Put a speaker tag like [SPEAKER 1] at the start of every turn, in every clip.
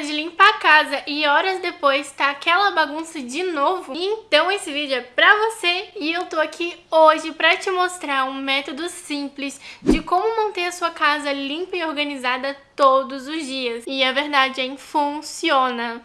[SPEAKER 1] de limpar a casa e horas depois tá aquela bagunça de novo? Então esse vídeo é pra você e eu tô aqui hoje pra te mostrar um método simples de como manter a sua casa limpa e organizada todos os dias. E a verdade é funciona.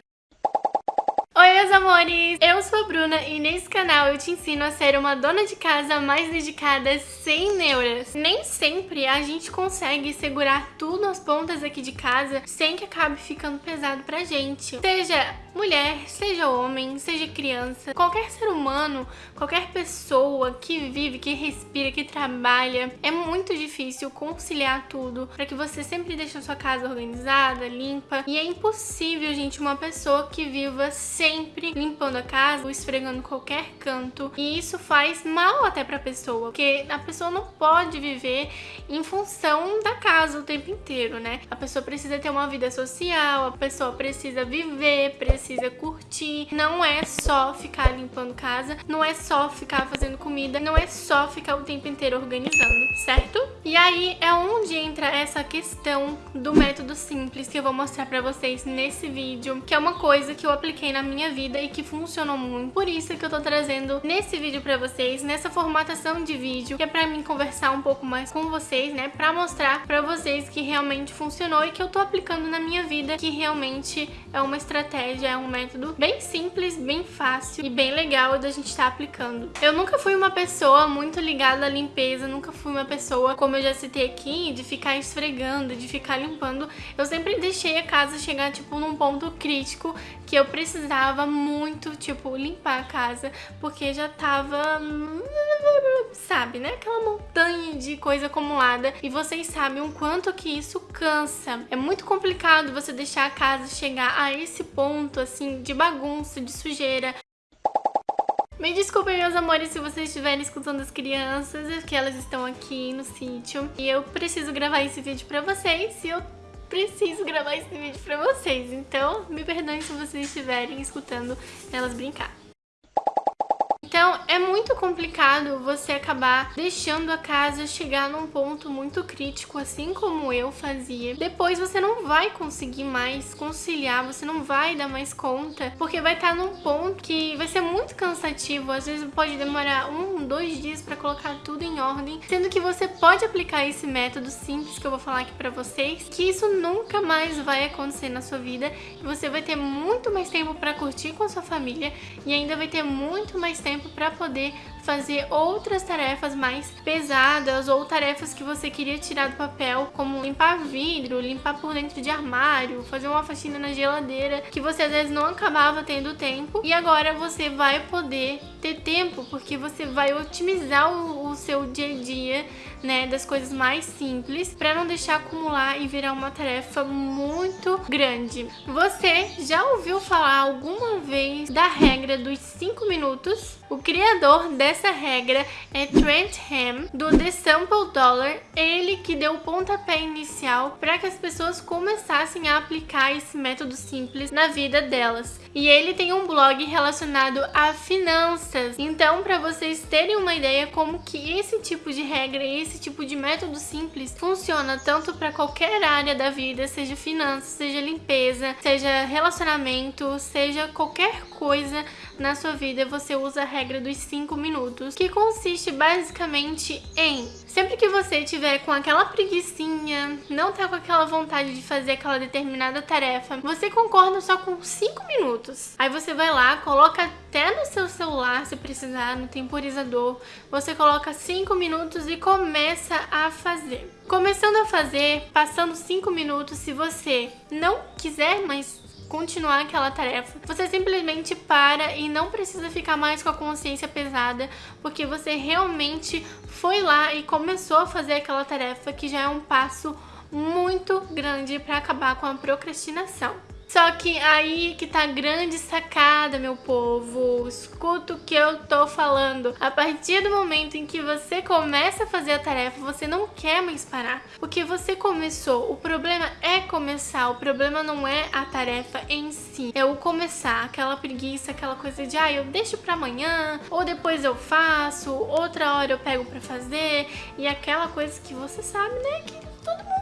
[SPEAKER 1] Oi meus amores, eu sou a Bruna e nesse canal eu te ensino a ser uma dona de casa mais dedicada sem neuras. Nem sempre a gente consegue segurar tudo nas pontas aqui de casa sem que acabe ficando pesado pra gente. Seja mulher, seja homem, seja criança, qualquer ser humano, qualquer pessoa que vive, que respira, que trabalha, é muito difícil conciliar tudo para que você sempre deixe a sua casa organizada, limpa e é impossível, gente, uma pessoa que viva sem sempre limpando a casa ou esfregando qualquer canto. E isso faz mal até pra pessoa, porque a pessoa não pode viver em função da casa o tempo inteiro, né? A pessoa precisa ter uma vida social, a pessoa precisa viver, precisa curtir. Não é só ficar limpando casa, não é só ficar fazendo comida, não é só ficar o tempo inteiro organizando, certo? E aí é onde entra essa questão do método simples que eu vou mostrar pra vocês nesse vídeo, que é uma coisa que eu apliquei na minha vida e que funcionou muito. Por isso que eu tô trazendo nesse vídeo pra vocês, nessa formatação de vídeo, que é pra mim conversar um pouco mais com vocês, né? Pra mostrar pra vocês que realmente funcionou e que eu tô aplicando na minha vida, que realmente é uma estratégia, é um método bem simples, bem fácil e bem legal da gente estar tá aplicando. Eu nunca fui uma pessoa muito ligada à limpeza, nunca fui uma pessoa, como eu já citei aqui, de ficar esfregando, de ficar limpando. Eu sempre deixei a casa chegar, tipo, num ponto crítico que eu precisava muito, tipo, limpar a casa, porque já tava, sabe, né? Aquela montanha de coisa acumulada. E vocês sabem o quanto que isso cansa. É muito complicado você deixar a casa chegar a esse ponto, assim, de bagunça, de sujeira. Me desculpem, meus amores, se vocês estiverem escutando as crianças, é que elas estão aqui no sítio. E eu preciso gravar esse vídeo pra vocês e eu preciso gravar esse vídeo pra vocês. Então, me perdoem se vocês estiverem escutando elas brincar. Então é muito complicado você acabar deixando a casa chegar num ponto muito crítico, assim como eu fazia. Depois você não vai conseguir mais conciliar, você não vai dar mais conta, porque vai estar num ponto que vai ser muito cansativo. Às vezes pode demorar um, dois dias para colocar tudo em ordem, sendo que você pode aplicar esse método simples que eu vou falar aqui para vocês, que isso nunca mais vai acontecer na sua vida e você vai ter muito mais tempo para curtir com a sua família e ainda vai ter muito mais tempo tempo para poder fazer outras tarefas mais pesadas ou tarefas que você queria tirar do papel, como limpar vidro, limpar por dentro de armário, fazer uma faxina na geladeira, que você às vezes não acabava tendo tempo. E agora você vai poder ter tempo porque você vai otimizar o, o seu dia a dia, né, das coisas mais simples para não deixar acumular e virar uma tarefa muito grande. Você já ouviu falar alguma vez da regra dos 5 minutos? O criador dessa regra é Trent Ham, do The Sample Dollar, ele que deu o pontapé inicial para que as pessoas começassem a aplicar esse método simples na vida delas. E ele tem um blog relacionado a finanças, então para vocês terem uma ideia como que esse tipo de regra esse tipo de método simples funciona tanto para qualquer área da vida, seja finanças, seja limpeza, seja relacionamento, seja qualquer coisa na sua vida, você usa a regra dos 5 minutos, que consiste basicamente em sempre que você tiver com aquela preguiçinha, não tá com aquela vontade de fazer aquela determinada tarefa, você concorda só com 5 minutos. Aí você vai lá, coloca até no seu celular, se precisar, no temporizador, você coloca 5 minutos e começa a fazer. Começando a fazer, passando 5 minutos, se você não quiser mais continuar aquela tarefa. Você simplesmente para e não precisa ficar mais com a consciência pesada, porque você realmente foi lá e começou a fazer aquela tarefa que já é um passo muito grande para acabar com a procrastinação. Só que aí que tá a grande sacada, meu povo. Escuta o que eu tô falando. A partir do momento em que você começa a fazer a tarefa, você não quer mais parar. Porque você começou. O problema é começar. O problema não é a tarefa em si. É o começar. Aquela preguiça, aquela coisa de, ah, eu deixo pra amanhã, ou depois eu faço, outra hora eu pego pra fazer. E aquela coisa que você sabe, né, que todo mundo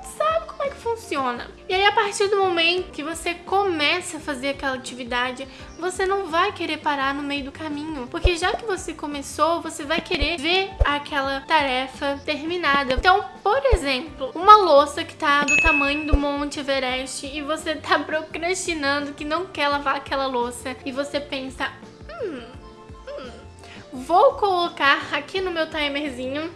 [SPEAKER 1] funciona. E aí, a partir do momento que você começa a fazer aquela atividade, você não vai querer parar no meio do caminho. Porque já que você começou, você vai querer ver aquela tarefa terminada. Então, por exemplo, uma louça que tá do tamanho do Monte Everest e você tá procrastinando que não quer lavar aquela louça e você pensa, hum, hum vou colocar aqui no meu timerzinho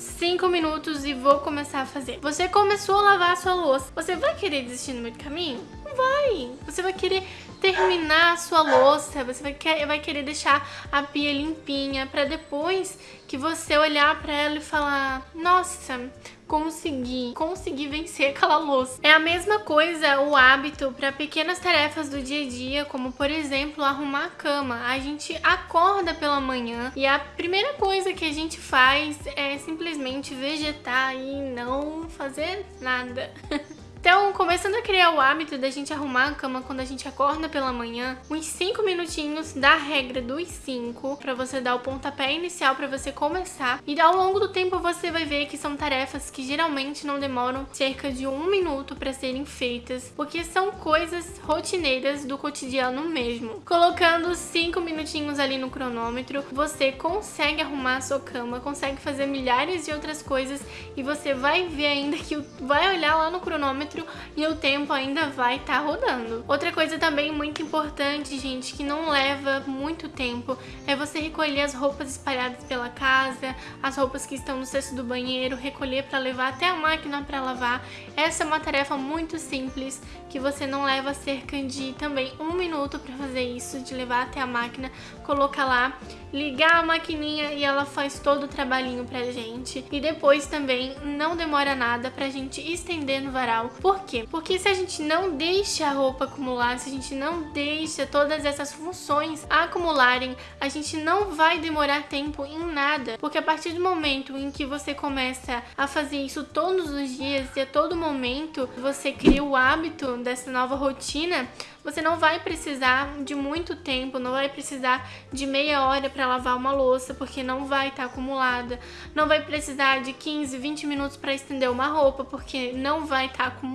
[SPEAKER 1] 5 minutos e vou começar a fazer. Você começou a lavar a sua louça. Você vai querer desistir no meio do caminho? Não vai. Você vai querer terminar a sua louça, você vai, quer, vai querer deixar a pia limpinha para depois que você olhar para ela e falar, nossa, consegui, consegui vencer aquela louça. É a mesma coisa o hábito para pequenas tarefas do dia a dia, como por exemplo arrumar a cama. A gente acorda pela manhã e a primeira coisa que a gente faz é simplesmente vegetar e não fazer nada. Então, começando a criar o hábito da gente arrumar a cama quando a gente acorda pela manhã, uns 5 minutinhos da regra dos 5, para você dar o pontapé inicial para você começar. E ao longo do tempo você vai ver que são tarefas que geralmente não demoram cerca de um minuto para serem feitas, porque são coisas rotineiras do cotidiano mesmo. Colocando 5 minutinhos ali no cronômetro, você consegue arrumar a sua cama, consegue fazer milhares de outras coisas e você vai ver ainda que vai olhar lá no cronômetro e o tempo ainda vai estar tá rodando. Outra coisa também muito importante, gente, que não leva muito tempo, é você recolher as roupas espalhadas pela casa, as roupas que estão no cesto do banheiro, recolher para levar até a máquina para lavar. Essa é uma tarefa muito simples, que você não leva cerca de também um minuto para fazer isso, de levar até a máquina, colocar lá, ligar a maquininha e ela faz todo o trabalhinho pra gente. E depois também não demora nada pra gente estender no varal, por quê? Porque se a gente não deixa a roupa acumular, se a gente não deixa todas essas funções acumularem, a gente não vai demorar tempo em nada. Porque a partir do momento em que você começa a fazer isso todos os dias e a todo momento você cria o hábito dessa nova rotina, você não vai precisar de muito tempo, não vai precisar de meia hora para lavar uma louça, porque não vai estar tá acumulada. Não vai precisar de 15, 20 minutos para estender uma roupa, porque não vai estar tá acumulada,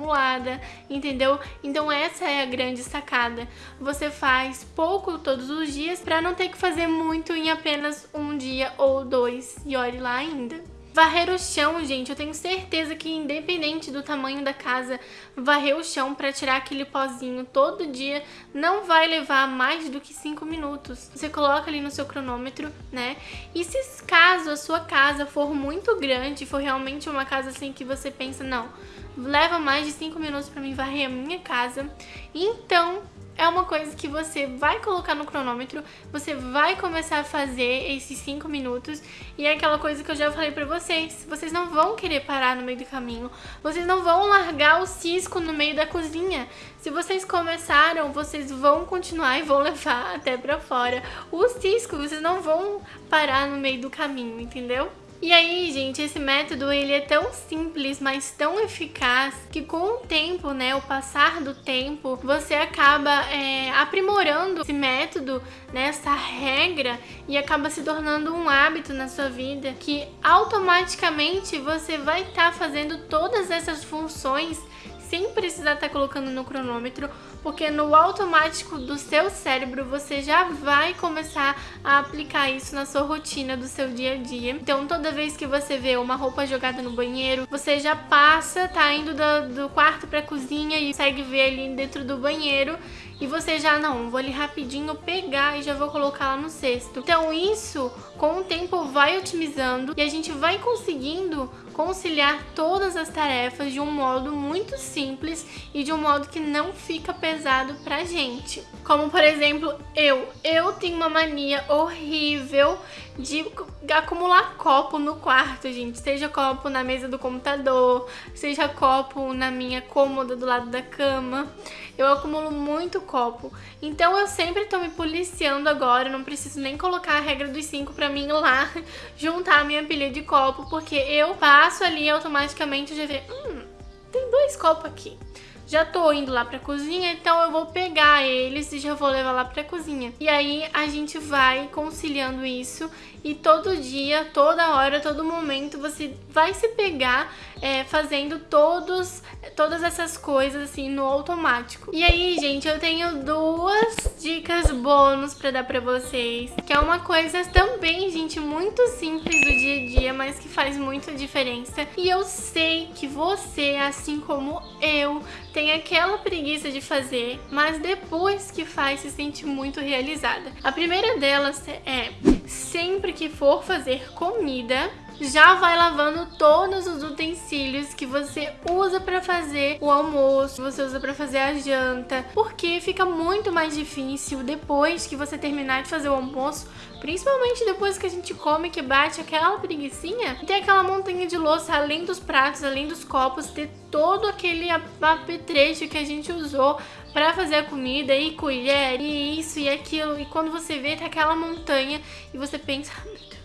[SPEAKER 1] entendeu? Então essa é a grande sacada. Você faz pouco todos os dias para não ter que fazer muito em apenas um dia ou dois. E olhe lá ainda. Varrer o chão, gente, eu tenho certeza que independente do tamanho da casa, varrer o chão para tirar aquele pozinho todo dia não vai levar mais do que 5 minutos. Você coloca ali no seu cronômetro, né? E se caso a sua casa for muito grande, for realmente uma casa assim que você pensa, não, leva mais de 5 minutos para mim varrer a minha casa, então é uma coisa que você vai colocar no cronômetro, você vai começar a fazer esses 5 minutos e é aquela coisa que eu já falei pra vocês, vocês não vão querer parar no meio do caminho, vocês não vão largar o cisco no meio da cozinha. Se vocês começaram, vocês vão continuar e vão levar até pra fora o cisco, vocês não vão parar no meio do caminho, entendeu? E aí, gente, esse método ele é tão simples, mas tão eficaz que com o tempo, né, o passar do tempo, você acaba é, aprimorando esse método, né, essa regra e acaba se tornando um hábito na sua vida que automaticamente você vai estar tá fazendo todas essas funções sem precisar estar tá colocando no cronômetro, porque no automático do seu cérebro você já vai começar a aplicar isso na sua rotina do seu dia a dia. Então toda vez que você vê uma roupa jogada no banheiro, você já passa, tá indo do, do quarto pra cozinha e consegue ver ali dentro do banheiro e você já, não, vou ali rapidinho pegar e já vou colocar lá no cesto. Então isso, com o tempo, vai otimizando e a gente vai conseguindo conciliar todas as tarefas de um modo muito simples e de um modo que não fica pesado pra gente. Como, por exemplo, eu. Eu tenho uma mania horrível de acumular copo no quarto, gente. Seja copo na mesa do computador, seja copo na minha cômoda do lado da cama. Eu acumulo muito copo. Então eu sempre tô me policiando agora, não preciso nem colocar a regra dos cinco pra mim lá juntar a minha pilha de copo, porque eu passo ali automaticamente já vejo, hum, tem dois copos aqui. Já tô indo lá pra cozinha, então eu vou pegar eles e já vou levar lá pra cozinha. E aí a gente vai conciliando isso e todo dia, toda hora, todo momento você vai se pegar é, fazendo todos, todas essas coisas assim no automático. E aí, gente, eu tenho duas dicas bônus pra dar pra vocês, que é uma coisa também, gente, muito simples do dia a dia, mas que faz muita diferença. E eu sei que você, assim como eu, tem aquela preguiça de fazer, mas depois que faz se sente muito realizada. A primeira delas é que for fazer comida, já vai lavando todos os utensílios que você usa para fazer o almoço, você usa para fazer a janta, porque fica muito mais difícil depois que você terminar de fazer o almoço, principalmente depois que a gente come, que bate aquela preguiçinha, tem aquela montanha de louça, além dos pratos, além dos copos, ter todo aquele apetrecho que a gente usou para fazer a comida, e colher, e isso e aquilo, e quando você vê, tá aquela montanha, e você pensa, ah, meu Deus,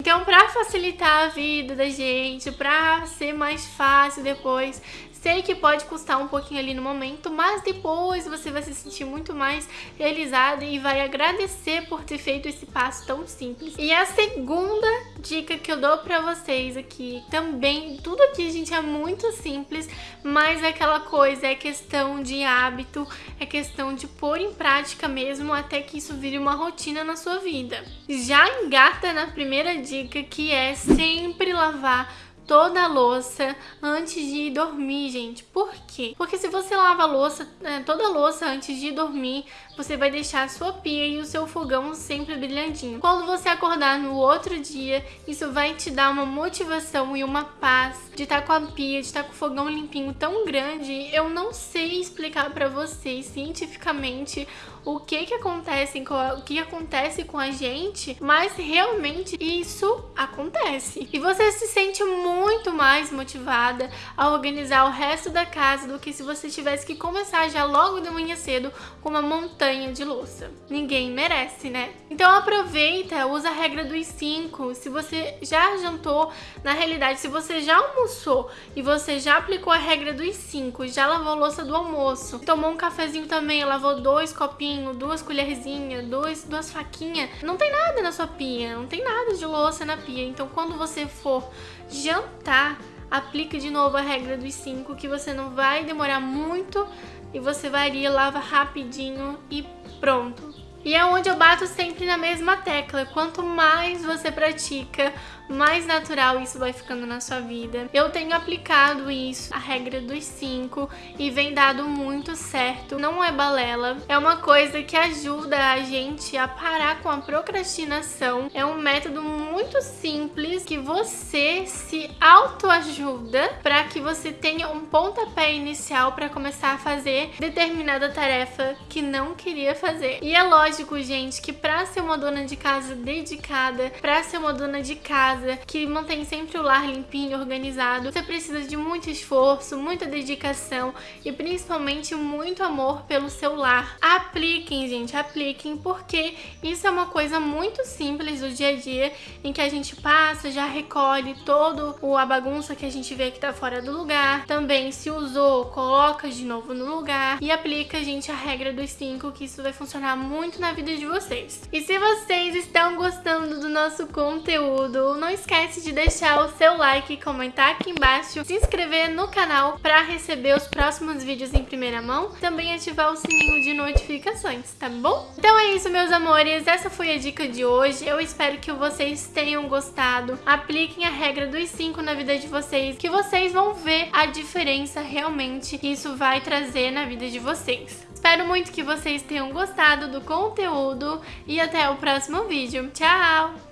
[SPEAKER 1] então, para facilitar a vida da gente, para ser mais fácil depois, Sei que pode custar um pouquinho ali no momento, mas depois você vai se sentir muito mais realizada e vai agradecer por ter feito esse passo tão simples. E a segunda dica que eu dou pra vocês aqui, também, tudo aqui, gente, é muito simples, mas é aquela coisa, é questão de hábito, é questão de pôr em prática mesmo até que isso vire uma rotina na sua vida. Já engata na primeira dica, que é sempre lavar toda a louça antes de ir dormir, gente. Por quê? Porque se você lava a louça, é, toda a louça antes de dormir, você vai deixar a sua pia e o seu fogão sempre brilhantinho. Quando você acordar no outro dia, isso vai te dar uma motivação e uma paz de estar tá com a pia, de estar tá com o fogão limpinho tão grande. Eu não sei explicar para vocês cientificamente o que que acontece, o que acontece com a gente, mas realmente isso acontece. E você se sente muito mais motivada a organizar o resto da casa do que se você tivesse que começar já logo de manhã cedo com uma montanha de louça. Ninguém merece, né? Então aproveita, usa a regra dos 5. Se você já jantou, na realidade, se você já almoçou e você já aplicou a regra dos 5, já lavou louça do almoço, tomou um cafezinho também, lavou dois copinhos, duas colherzinhas, dois, duas faquinhas, não tem nada na sua pia, não tem nada de louça na pia. Então quando você for jantar, aplica de novo a regra dos 5, que você não vai demorar muito e você varia, lava rapidinho e pronto. E é onde eu bato sempre na mesma tecla. Quanto mais você pratica, mais natural isso vai ficando na sua vida. Eu tenho aplicado isso, a regra dos cinco, e vem dado muito certo. Não é balela, é uma coisa que ajuda a gente a parar com a procrastinação. É um método muito simples que você se autoajuda para que você tenha um pontapé inicial para começar a fazer determinada tarefa que não queria fazer. E é lógico, gente, que para ser uma dona de casa dedicada, para ser uma dona de casa que mantém sempre o lar limpinho, organizado. Você precisa de muito esforço, muita dedicação e principalmente muito amor pelo seu lar. Apliquem, gente, apliquem, porque isso é uma coisa muito simples do dia a dia, em que a gente passa, já recolhe todo a bagunça que a gente vê que tá fora do lugar. Também, se usou, coloca de novo no lugar e aplica, gente, a regra dos cinco, que isso vai funcionar muito na vida de vocês. E se vocês estão gostando do nosso conteúdo, não não esquece de deixar o seu like, comentar aqui embaixo, se inscrever no canal para receber os próximos vídeos em primeira mão, também ativar o sininho de notificações, tá bom? Então é isso, meus amores, essa foi a dica de hoje, eu espero que vocês tenham gostado, apliquem a regra dos 5 na vida de vocês, que vocês vão ver a diferença realmente que isso vai trazer na vida de vocês. Espero muito que vocês tenham gostado do conteúdo e até o próximo vídeo. Tchau!